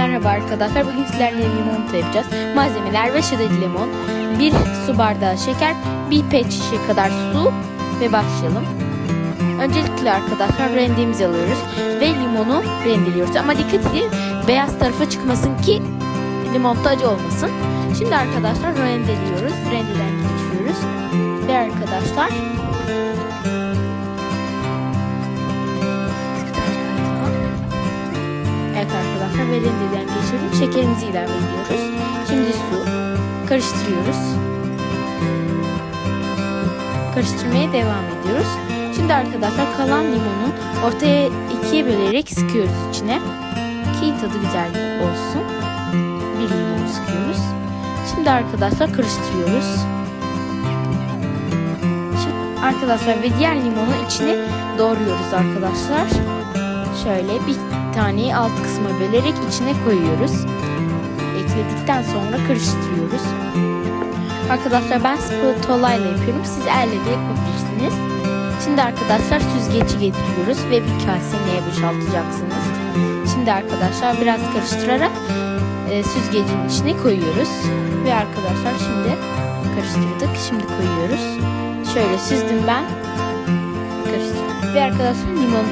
Merhaba arkadaşlar. Bugün sizlerle limonata yapacağız. Malzemeler ve şerit limon, bir su bardağı şeker, bir pet şişe kadar su ve başlayalım. Öncelikle arkadaşlar rendemizi alıyoruz ve limonu rendeliyoruz. Ama dikkat edin beyaz tarafa çıkmasın ki limonata acı olmasın. Şimdi arkadaşlar rendeliyoruz. Rendeden geçiyoruz. Ve arkadaşlar arkadaşlar ve rendeden geçelim. Şekerimizi ilave ediyoruz. Şimdi su. Karıştırıyoruz. Karıştırmaya devam ediyoruz. Şimdi arkadaşlar kalan limonu ortaya ikiye bölerek sıkıyoruz içine. Ki tadı güzel olsun. Bir limon sıkıyoruz. Şimdi arkadaşlar karıştırıyoruz. Şimdi arkadaşlar ve diğer limonu içine doğruyoruz arkadaşlar. Şöyle bir taneyi alt kısma bölerek içine koyuyoruz. Ekledikten sonra karıştırıyoruz. Arkadaşlar ben spatula ile yapıyorum. Siz elle de yapabilirsiniz. Şimdi arkadaşlar süzgeci getiriyoruz ve bir kase neye boşaltacaksınız. Şimdi arkadaşlar biraz karıştırarak e, süzgecin içine koyuyoruz. Ve arkadaşlar şimdi karıştırdık. Şimdi koyuyoruz. Şöyle süzdüm ben. Karıştırdım. Ve arkadaşlar limon